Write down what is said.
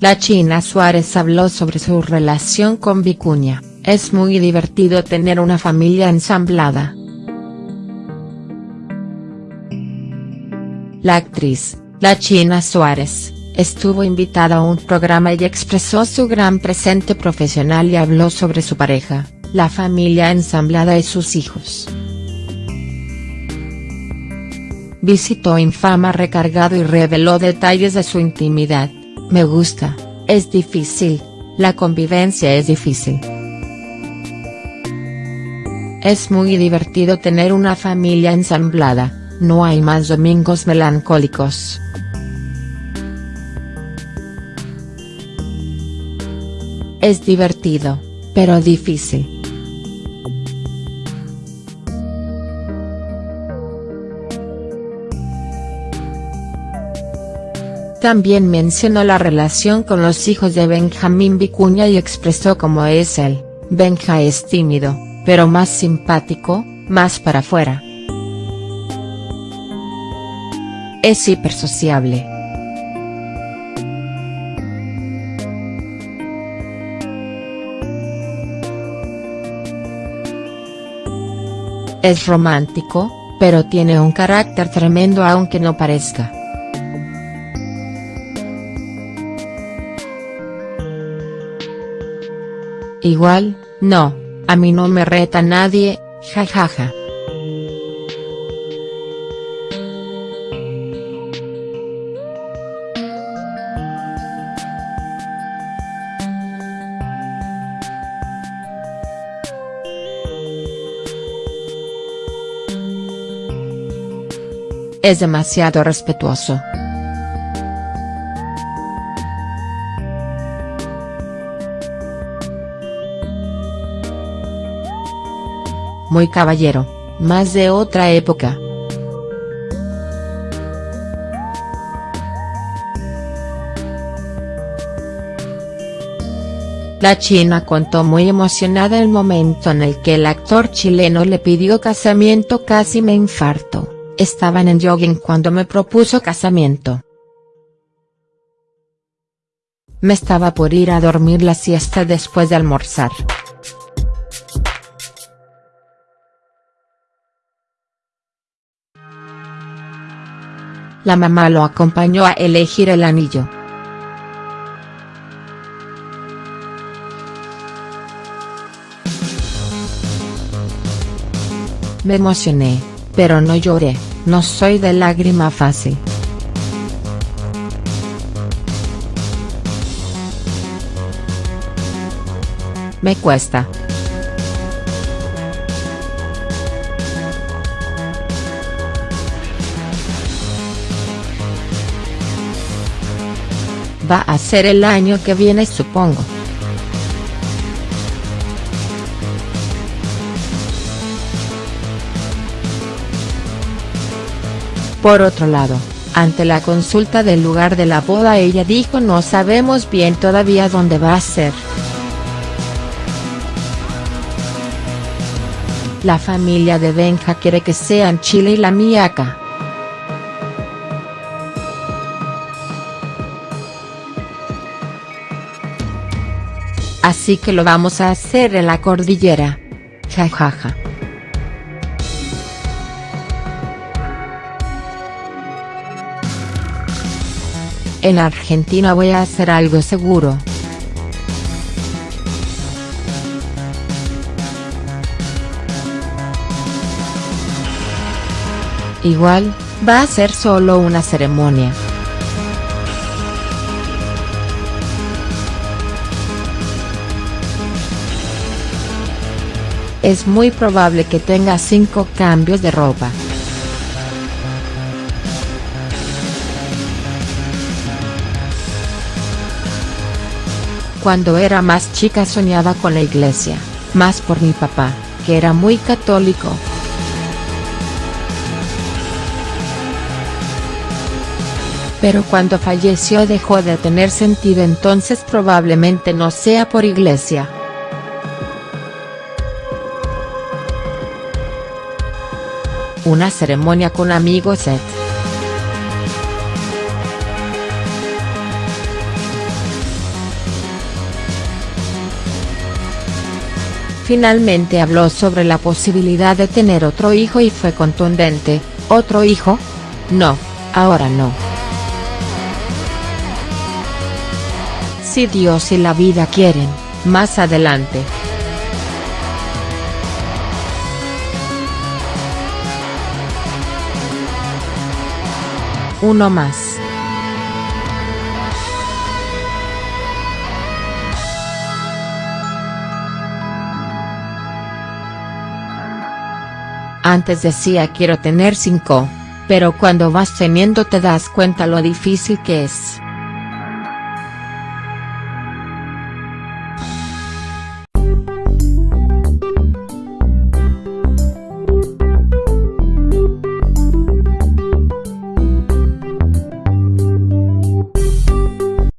La China Suárez habló sobre su relación con Vicuña, es muy divertido tener una familia ensamblada. La actriz, la China Suárez, estuvo invitada a un programa y expresó su gran presente profesional y habló sobre su pareja, la familia ensamblada y sus hijos. Visitó Infama recargado y reveló detalles de su intimidad, me gusta, es difícil, la convivencia es difícil. Es muy divertido tener una familia ensamblada, no hay más domingos melancólicos. Es divertido, pero difícil. También mencionó la relación con los hijos de Benjamín Vicuña y expresó cómo es él, Benja es tímido, pero más simpático, más para afuera. Es hipersociable. Es romántico, pero tiene un carácter tremendo aunque no parezca. Igual, no, a mí no me reta nadie, jajaja. Es demasiado respetuoso. Muy caballero, más de otra época. La china contó muy emocionada el momento en el que el actor chileno le pidió casamiento casi me infarto, estaban en jogging cuando me propuso casamiento. Me estaba por ir a dormir la siesta después de almorzar. La mamá lo acompañó a elegir el anillo. Me emocioné, pero no lloré, no soy de lágrima fácil. Me cuesta. Va a ser el año que viene supongo. Por otro lado, ante la consulta del lugar de la boda ella dijo no sabemos bien todavía dónde va a ser. La familia de Benja quiere que sea en Chile y la mía. Así que lo vamos a hacer en la cordillera. Jajaja. En Argentina voy a hacer algo seguro. Igual, va a ser solo una ceremonia. Es muy probable que tenga 5 cambios de ropa. Cuando era más chica soñaba con la iglesia, más por mi papá, que era muy católico. Pero cuando falleció dejó de tener sentido entonces probablemente no sea por iglesia. Una ceremonia con amigos. Eh. Finalmente habló sobre la posibilidad de tener otro hijo y fue contundente, ¿otro hijo? No, ahora no. Si Dios y la vida quieren, más adelante. Uno más. Antes decía quiero tener cinco, pero cuando vas teniendo te das cuenta lo difícil que es.